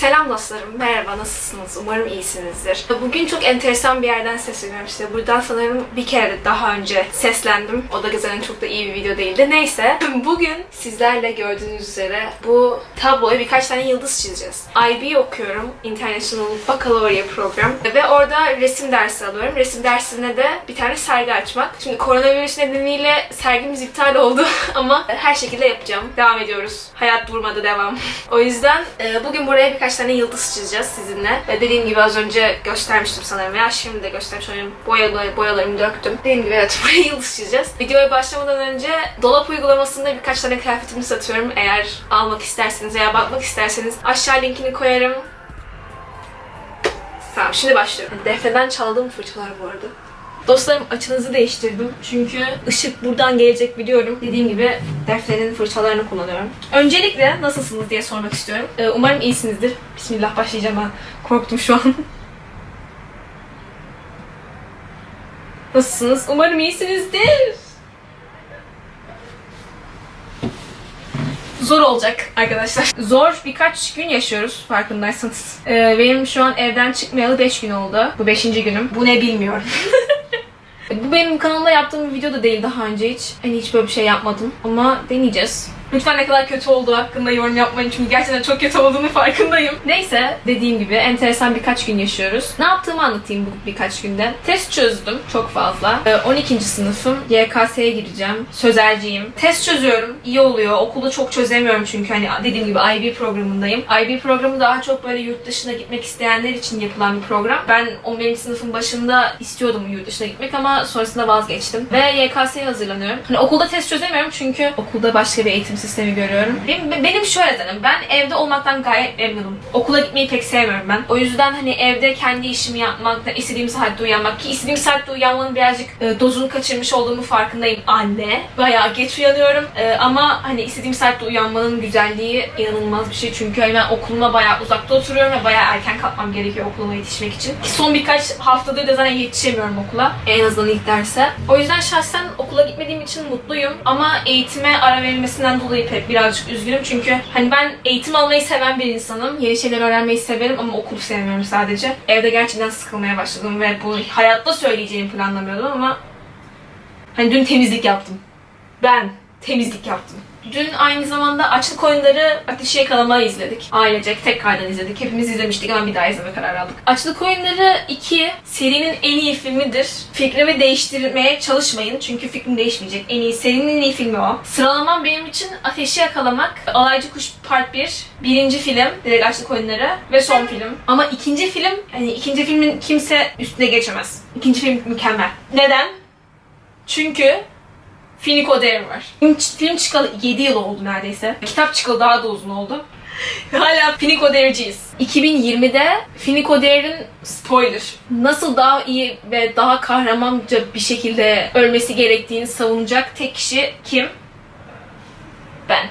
Selam dostlarım, merhaba, nasılsınız? Umarım iyisinizdir. Bugün çok enteresan bir yerden sesleniyorum işte. Buradan sanırım bir kere daha önce seslendim. O da zaten çok da iyi bir video değildi. Neyse, bugün sizlerle gördüğünüz üzere bu tabloya birkaç tane yıldız çizeceğiz. IB okuyorum, International Baccalaureate Program. Ve orada resim dersi alıyorum. Resim dersine de bir tane sergi açmak. Şimdi koronavirüs nedeniyle sergimiz iptal oldu ama her şekilde yapacağım. Devam ediyoruz. Hayat durmadı, devam. o yüzden e, bugün buraya birkaç tane yıldız çizeceğiz sizinle. Ve dediğim gibi az önce göstermiştim sanırım veya şimdi de göstermiş olayım. Boyalı, boyalarımı döktüm. Dediğim gibi evet buraya yıldız çizeceğiz. Videoya başlamadan önce dolap uygulamasında birkaç tane kıyafetimi satıyorum. Eğer almak isterseniz veya bakmak isterseniz aşağı linkini koyarım. Tamam şimdi başlıyorum. Defneden çaldığım fırçalar bu arada. Dostlarım açınızı değiştirdim. Çünkü ışık buradan gelecek biliyorum. Dediğim gibi Defne'nin fırçalarını kullanıyorum. Öncelikle nasılsınız diye sormak istiyorum. Ee, umarım iyisinizdir. Bismillah başlayacağım ben. Korktum şu an. Nasılsınız? Umarım iyisinizdir. Zor olacak arkadaşlar. Zor birkaç gün yaşıyoruz farkındaysanız. Ee, benim şu an evden çıkmayalı 5 gün oldu. Bu 5. günüm. Bu ne bilmiyorum. Bu benim kanalımda yaptığım bir video da değil daha önce hiç. Hani hiç böyle bir şey yapmadım. Ama deneyeceğiz. Lütfen ne kadar kötü olduğu hakkında yorum yapmayın çünkü gerçekten çok kötü olduğunu farkındayım. Neyse dediğim gibi enteresan birkaç gün yaşıyoruz. Ne yaptığımı anlatayım bu birkaç günde. Test çözdüm çok fazla. Ee, 12. sınıfım. YKS'ye gireceğim. Sözelciyim. Test çözüyorum. iyi oluyor. Okulda çok çözemiyorum çünkü hani dediğim gibi IB programındayım. IB programı daha çok böyle yurt dışına gitmek isteyenler için yapılan bir program. Ben 11. sınıfın başında istiyordum yurt dışına gitmek ama sonrasında vazgeçtim. Ve YKS'ye hazırlanıyorum. Hani okulda test çözemiyorum çünkü okulda başka bir eğitim sistemi görüyorum. Benim, benim şöyle dedim. Ben evde olmaktan gayet memnunum. Okula gitmeyi pek sevmiyorum ben. O yüzden hani evde kendi işimi yapmak, istediğim saatte uyanmak ki istediğim saatte uyanmanın birazcık e, dozunu kaçırmış olduğumu farkındayım anne. Bayağı geç uyanıyorum. E, ama hani istediğim saatte uyanmanın güzelliği inanılmaz bir şey. Çünkü hani ben okuluma bayağı uzakta oturuyorum ve bayağı erken kalkmam gerekiyor okuluma yetişmek için. Ki son birkaç haftadır da zaten yetişemiyorum okula. En azından ilk derse. O yüzden şahsen okula gitmediğim için mutluyum. Ama eğitime ara verilmesinden dolayı pek birazcık üzgünüm. Çünkü hani ben eğitim almayı seven bir insanım. Yeni şeyler öğrenmeyi severim ama okulu sevmiyorum sadece. Evde gerçekten sıkılmaya başladım ve bunu hayatta söyleyeceğimi planlamıyordum ama hani dün temizlik yaptım. Ben temizlik yaptım. Dün aynı zamanda Açlık Oyunları Ateşi Yakalamayı izledik. Ailecek tekrardan izledik. Hepimiz izlemiştik ama bir daha izleme kararı aldık. Açlık Oyunları 2 serinin en iyi filmidir. Fikrimi değiştirmeye çalışmayın çünkü fikrim değişmeyecek. En iyi serinin en iyi filmi o. Sıralamam benim için Ateşi Yakalamak, Alaycı Kuş Part 1, birinci film, direkt Açlık Oyunları ve son film. Ama ikinci film, hani ikinci filmin kimse üstüne geçemez. İkinci film mükemmel. Neden? Çünkü Finiko Dare var. Film, film çıkalı 7 yıl oldu neredeyse. Kitap çıkalı daha da uzun oldu. Hala Finiko Dare'ciyiz. 2020'de Finiko Dare'in spoiler nasıl daha iyi ve daha kahramanca bir şekilde ölmesi gerektiğini savunacak tek kişi kim? Ben.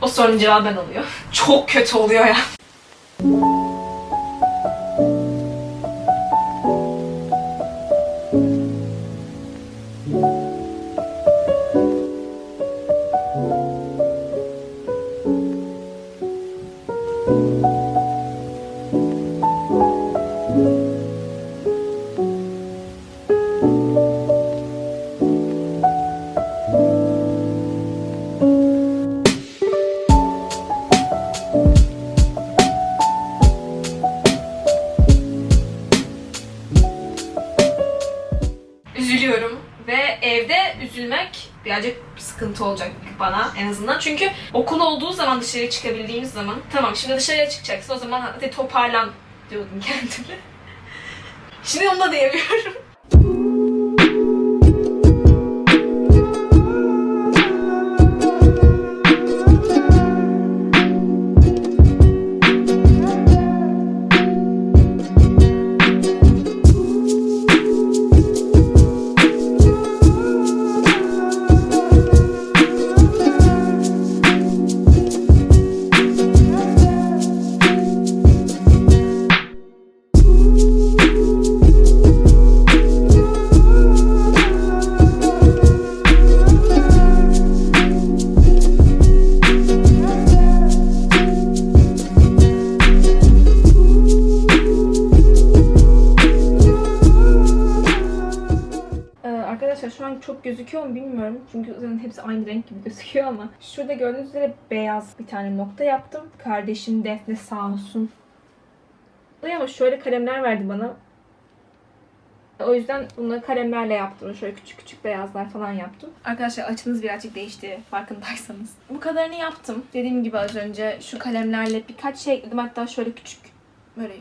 O sorunun cevabı ben oluyor. Çok kötü oluyor ya. Bana en azından. Çünkü okul olduğu zaman dışarı çıkabildiğimiz zaman tamam şimdi dışarıya çıkacaksın o zaman hadi toparlan diyordum kendime. Şimdi onu da diyemiyorum. Şu an çok gözüküyor mu bilmiyorum. Çünkü zaten hepsi aynı renk gibi gözüküyor ama. Şurada gördüğünüz üzere beyaz bir tane nokta yaptım. Kardeşim Defne sağ olsun. Ama şöyle kalemler verdi bana. O yüzden bunları kalemlerle yaptım. Şöyle küçük küçük beyazlar falan yaptım. Arkadaşlar açınız birazcık değişti farkındaysanız. Bu kadarını yaptım. Dediğim gibi az önce şu kalemlerle birkaç şey ekledim. Hatta şöyle küçük böyle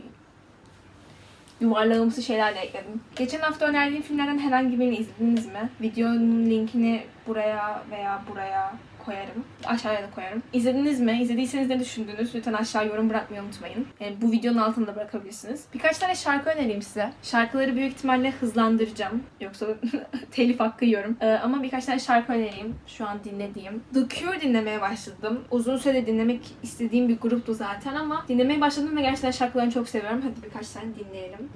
yuvarlağımsı şeyler de ekledim. Geçen hafta önerdiğim filmlerden herhangi birini izlediniz mi? Videonun linkini buraya veya buraya koyarım. Aşağıya da koyarım. İzlediniz mi? İzlediyseniz ne düşündünüz? Lütfen aşağı yorum bırakmayı unutmayın. Yani bu videonun altında bırakabilirsiniz. Birkaç tane şarkı önereyim size. Şarkıları büyük ihtimalle hızlandıracağım. Yoksa telif hakkı yiyorum. Ee, ama birkaç tane şarkı önereyim. Şu an dinlediğim. The Cure dinlemeye başladım. Uzun süre dinlemek istediğim bir gruptu zaten ama dinlemeye başladım ve gerçekten şarkılarını çok seviyorum. Hadi birkaç tane dinleyelim.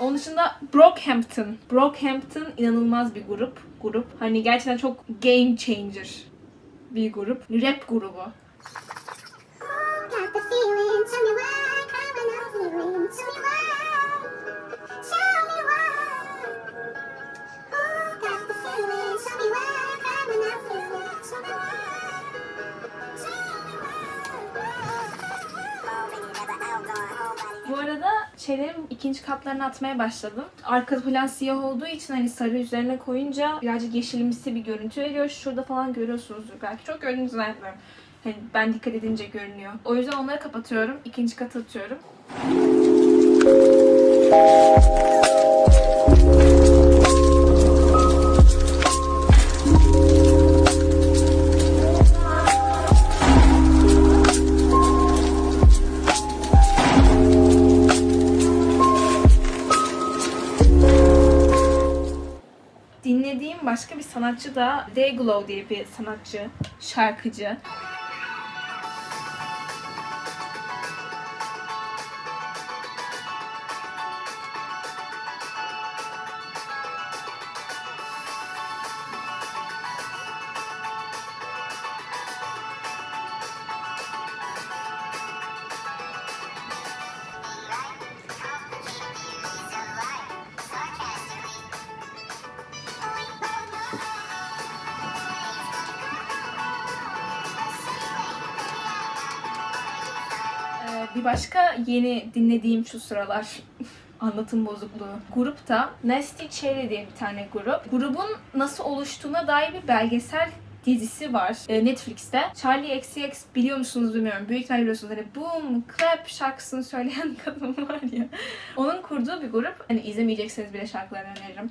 Onun dışında Brockhampton. Brockhampton inanılmaz bir grup. Grup. Hani gerçekten çok game changer bir grup. Rap grubu. Şeylerin ikinci katlarını atmaya başladım. Arka plan siyah olduğu için hani sarı üzerine koyunca birazcık yeşilimsi bir görüntü veriyor. Şurada falan görüyorsunuzdur belki. Çok gördüğünüzü zannetmiyorum. Hani ben dikkat edince görünüyor. O yüzden onları kapatıyorum. İkinci katı atıyorum. Sanatçı da Dayglow diye bir sanatçı, şarkıcı. Bir başka yeni dinlediğim şu sıralar anlatım bozukluğu grup da Nasty Cherry diye bir tane grup. Grubun nasıl oluştuğuna dair bir belgesel dizisi var e, Netflix'te. Charlie XCX biliyor musunuz bilmiyorum. Büyük ihtimalle biliyorsunuz. Hani Boom Clap şarkısını söyleyen kadın var ya. Onun kurduğu bir grup. Hani izlemeyecekseniz bile şarkılarını öneririm.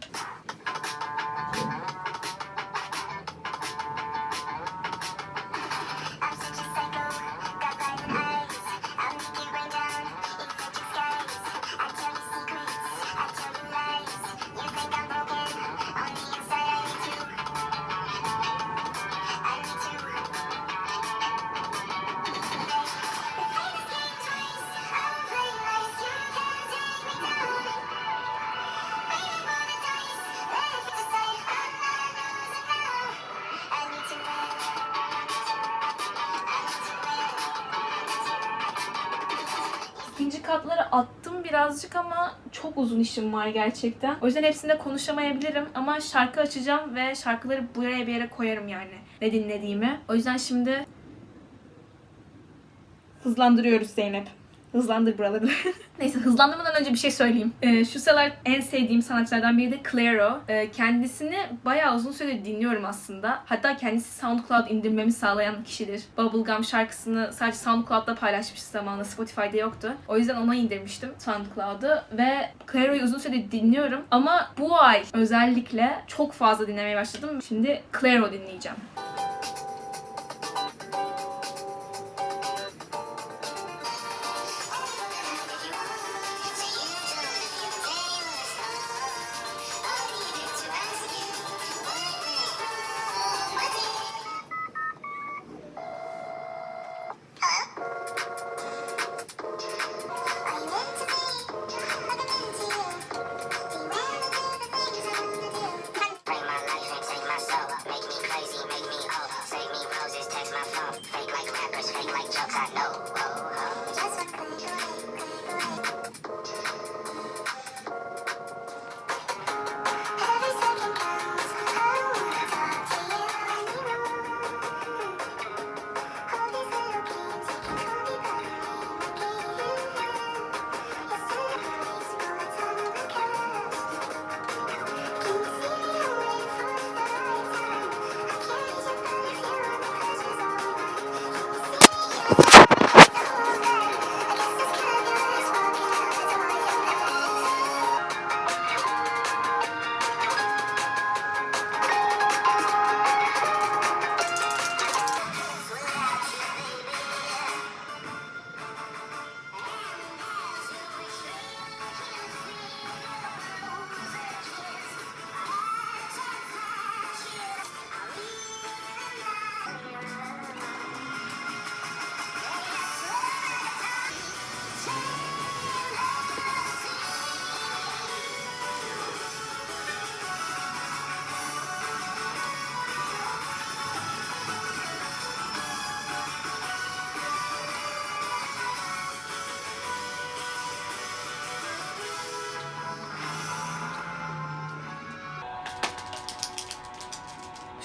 İkinci katları attım birazcık ama çok uzun işim var gerçekten. O yüzden hepsinde konuşamayabilirim ama şarkı açacağım ve şarkıları buraya bir yere koyarım yani ne dinlediğimi. O yüzden şimdi hızlandırıyoruz Zeynep. Hızlandır buraları. Neyse hızlandırmadan önce bir şey söyleyeyim. Ee, şu sıralar en sevdiğim sanatçılardan biri de Clairo. Ee, kendisini bayağı uzun süredir dinliyorum aslında. Hatta kendisi SoundCloud indirmemi sağlayan kişidir. Bubblegum şarkısını sadece SoundCloud'da paylaşmıştı zamanında. Spotify'da yoktu. O yüzden ona indirmiştim SoundCloud'u ve Clairo'yu uzun süredir dinliyorum. Ama bu ay özellikle çok fazla dinlemeye başladım. Şimdi Clairo dinleyeceğim. Break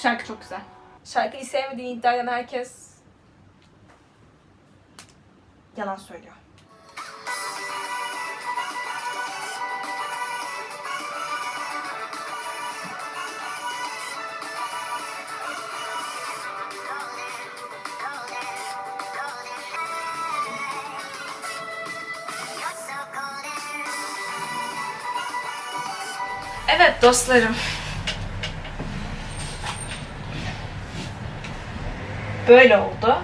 şarkı çok güzel. Şarkıyı sevmediğini iddia eden herkes yalan söylüyor. Evet dostlarım. Böyle oldu.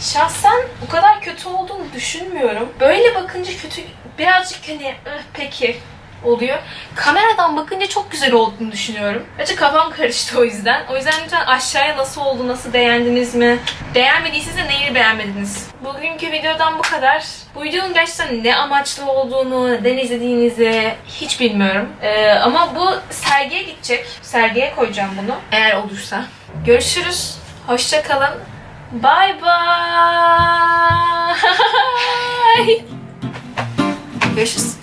Şahsen bu kadar kötü olduğunu düşünmüyorum. Böyle bakınca kötü birazcık hani "Ih, peki oluyor. Kameradan bakınca çok güzel olduğunu düşünüyorum. Bence kafam karıştı o yüzden. O yüzden lütfen aşağıya nasıl oldu, nasıl beğendiniz mi? Beğenmediyseniz de neyi beğenmediniz? Bugünkü videodan bu kadar. Bu videonun gerçekten ne amaçlı olduğunu, neden izlediğinizi hiç bilmiyorum. Ee, ama bu sergiye gidecek. Sergiye koyacağım bunu. Eğer olursa. Görüşürüz. Hoşça kalın. Bye bye. Görüşürüz.